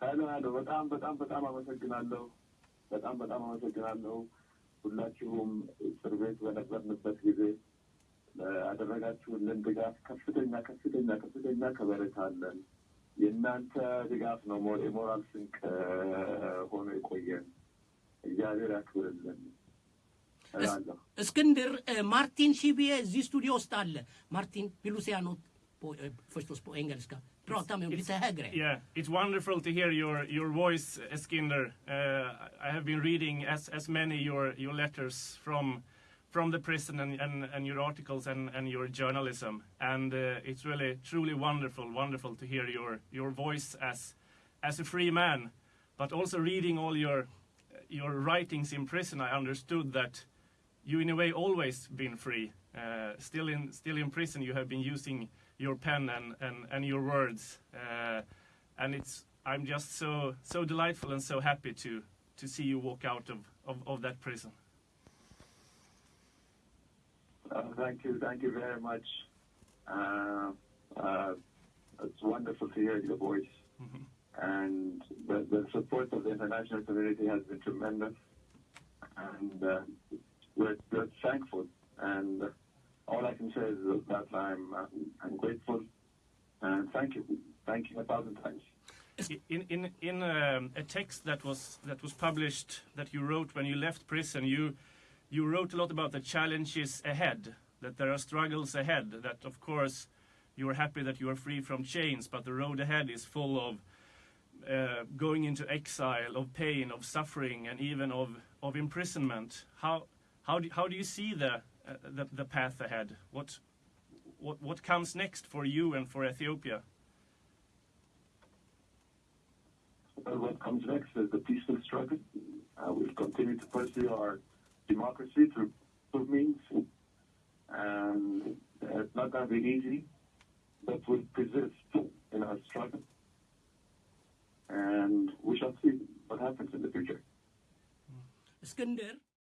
ሄሎ፣ በጣም በጣም በጣም አመሰግናለሁ። በጣም በጣም አመሰግናለሁ። ሁላችሁም እስር ቤት በነበርንበት ጊዜ ያደረጋችሁልን ድጋፍ ከፍተኛ ከፍተኛ ከፍተኛ ከበሬታ አለን። የእናንተ ድጋፍ ነው የሞራል ስንቅ ሆኖ የቆየን። እግዚአብሔር ያክብርልን እስክንድር ማርቲን ሺቢዬ እዚህ ስቱዲዮ ውስጥ አለ። ማርቲን ፒሉሲያኖ förstås på engelska. Prata med lite högre. Yeah, it's wonderful to hear your your voice, Eskinder. Uh, I have been reading as as many your your letters from from the prison and, and, and your articles and, and your journalism, and uh, it's really truly wonderful, wonderful to hear your your voice as as a free man, but also reading all your your writings in prison. I understood that you in a way always been free. Uh, still in still in prison, you have been using your pen and and, and your words, uh, and it's I'm just so so delightful and so happy to to see you walk out of of, of that prison. Uh, thank you, thank you very much. Uh, uh, it's wonderful to hear your voice. And the, the support of the international community has been tremendous. And uh, we're, we're thankful. And all I can say is that I'm, I'm grateful. And thank you. Thank you a thousand times. In in in um, a text that was that was published that you wrote when you left prison, you you wrote a lot about the challenges ahead. That there are struggles ahead. That of course you are happy that you are free from chains, but the road ahead is full of uh, going into exile, of pain, of suffering, and even of of imprisonment. How how do, how do you see the, uh, the, the, path ahead? What, what, what comes next for you and for Ethiopia? Well, what comes next is the peaceful struggle. Uh, we'll continue to pursue our democracy through, through means. And it's not going to be easy, but we'll persist in our struggle. And we shall see what happens in the future. Eskinder.